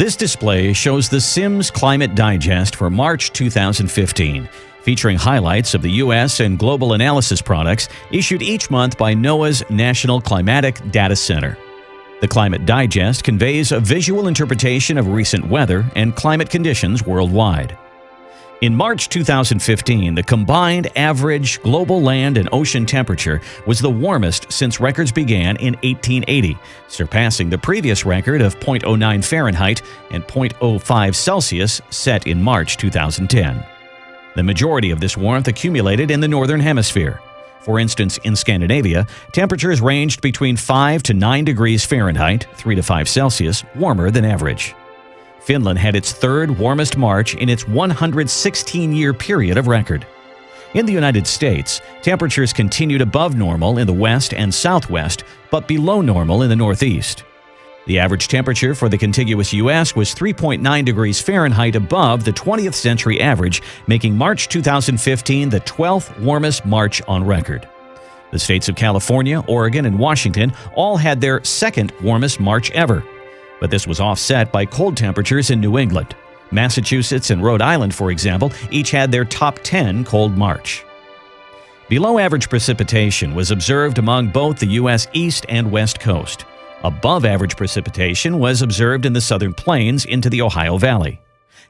This display shows the Sims Climate Digest for March 2015, featuring highlights of the U.S. and global analysis products issued each month by NOAA's National Climatic Data Center. The Climate Digest conveys a visual interpretation of recent weather and climate conditions worldwide. In March 2015, the combined average global land and ocean temperature was the warmest since records began in 1880, surpassing the previous record of 0.09 Fahrenheit and 0.05 Celsius set in March 2010. The majority of this warmth accumulated in the Northern Hemisphere. For instance, in Scandinavia, temperatures ranged between 5 to 9 degrees Fahrenheit, 3 to 5 Celsius, warmer than average. Finland had its third warmest March in its 116 year period of record. In the United States, temperatures continued above normal in the west and southwest, but below normal in the northeast. The average temperature for the contiguous U.S. was 3.9 degrees Fahrenheit above the 20th century average, making March 2015 the 12th warmest March on record. The states of California, Oregon, and Washington all had their second warmest March ever, but this was offset by cold temperatures in New England. Massachusetts and Rhode Island, for example, each had their top 10 cold March. Below average precipitation was observed among both the U.S. East and West Coast. Above average precipitation was observed in the southern plains into the Ohio Valley.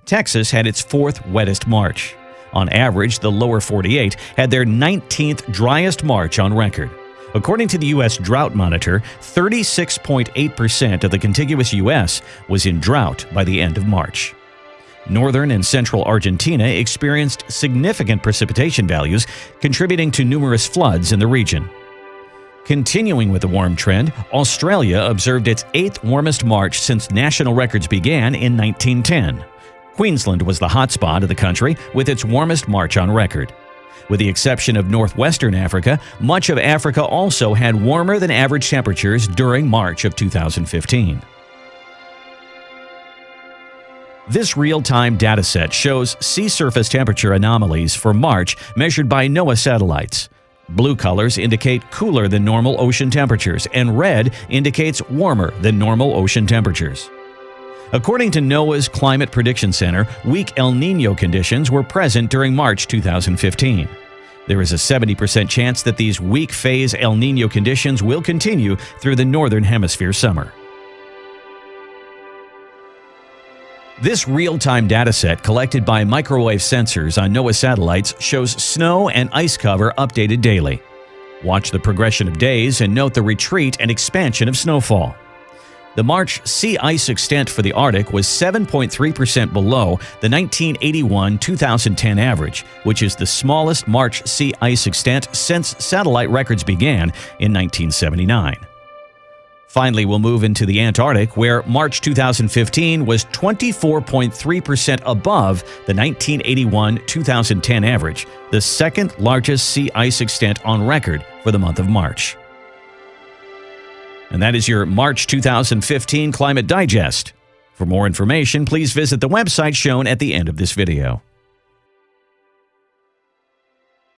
Texas had its fourth wettest March. On average, the lower 48 had their 19th driest March on record. According to the U.S. Drought Monitor, 36.8% of the contiguous U.S. was in drought by the end of March. Northern and central Argentina experienced significant precipitation values, contributing to numerous floods in the region. Continuing with the warm trend, Australia observed its eighth warmest March since national records began in 1910. Queensland was the hotspot of the country with its warmest March on record. With the exception of northwestern Africa, much of Africa also had warmer than average temperatures during March of 2015. This real-time dataset shows sea surface temperature anomalies for March measured by NOAA satellites. Blue colors indicate cooler than normal ocean temperatures, and red indicates warmer than normal ocean temperatures. According to NOAA's Climate Prediction Center, weak El Nino conditions were present during March 2015. There is a 70% chance that these weak phase El Nino conditions will continue through the Northern Hemisphere summer. This real-time dataset collected by microwave sensors on NOAA satellites shows snow and ice cover updated daily. Watch the progression of days and note the retreat and expansion of snowfall. The March sea ice extent for the Arctic was 7.3% below the 1981-2010 average, which is the smallest March sea ice extent since satellite records began in 1979. Finally, we'll move into the Antarctic, where March 2015 was 24.3% above the 1981-2010 average, the second largest sea ice extent on record for the month of March. And that is your March 2015 Climate Digest. For more information, please visit the website shown at the end of this video.